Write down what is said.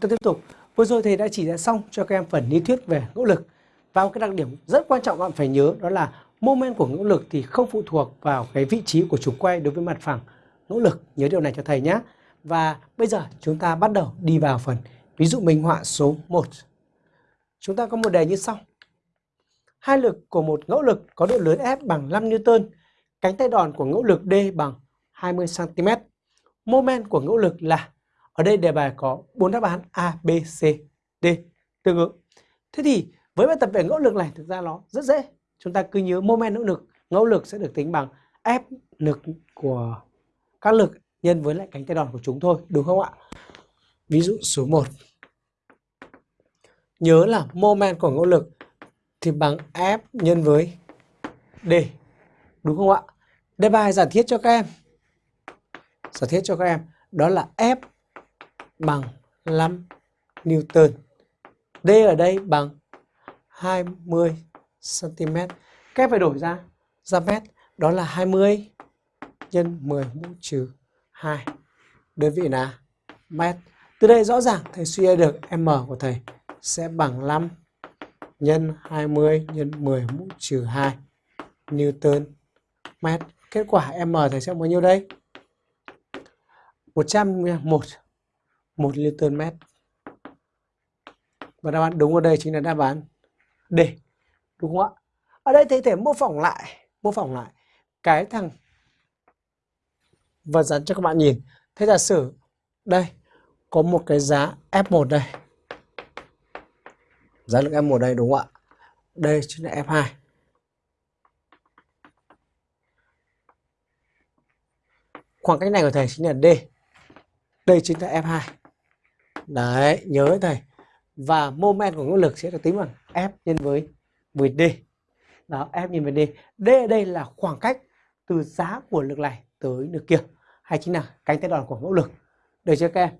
Chúng ta tiếp tục. Vừa rồi thầy đã chỉ ra xong cho các em phần lý thuyết về ngẫu lực. Và một cái đặc điểm rất quan trọng bạn phải nhớ đó là moment của ngẫu lực thì không phụ thuộc vào cái vị trí của trục quay đối với mặt phẳng ngẫu lực. Nhớ điều này cho thầy nhé. Và bây giờ chúng ta bắt đầu đi vào phần ví dụ minh họa số 1. Chúng ta có một đề như sau. Hai lực của một ngẫu lực có độ lớn F bằng 5 Newton, cánh tay đòn của ngẫu lực D bằng 20 cm. Moment của ngẫu lực là ở đây đề bài có bốn đáp án A, B, C, D tương ứng. Thế thì với bài tập về ngẫu lực này thực ra nó rất dễ. Chúng ta cứ nhớ moment ngẫu lực, ngẫu lực sẽ được tính bằng F lực của các lực nhân với lại cánh tay đòn của chúng thôi, đúng không ạ? Ví dụ số 1. Nhớ là moment của ngẫu lực thì bằng F nhân với D. Đúng không ạ? Đề bài giả thiết cho các em. Giả thiết cho các em đó là F bằng 5 Newton. D ở đây bằng 20 cm. Các phải đổi ra ra mét đó là 20 nhân 10 mũ trừ 2 đơn vị là mét. Từ đây rõ ràng thầy suy ra được m của thầy sẽ bằng 5 nhân 20 nhân 10 mũ trừ 2 Newton mét. Kết quả m thầy sẽ bao nhiêu đây? 101 1 Newton mét. Và đáp án đúng ở đây chính là đáp án D. Đúng không ạ? Ở đây thầy thể mô phỏng lại, mô phỏng lại cái thằng vật dẫn cho các bạn nhìn. Thế giả sử đây có một cái giá F1 đây. Giá lượng F1 đây đúng không ạ? Đây chính là F2. Khoảng cách này của thầy chính là D. Đây chính là F2. Đấy, nhớ thầy. Và moment của nỗ lực sẽ được tính bằng F nhân với với D. Đó, F nhân với D. D ở đây là khoảng cách từ giá của lực này tới lực kia. Hay chính là cánh tay đòn của nỗ lực. Được chưa các em?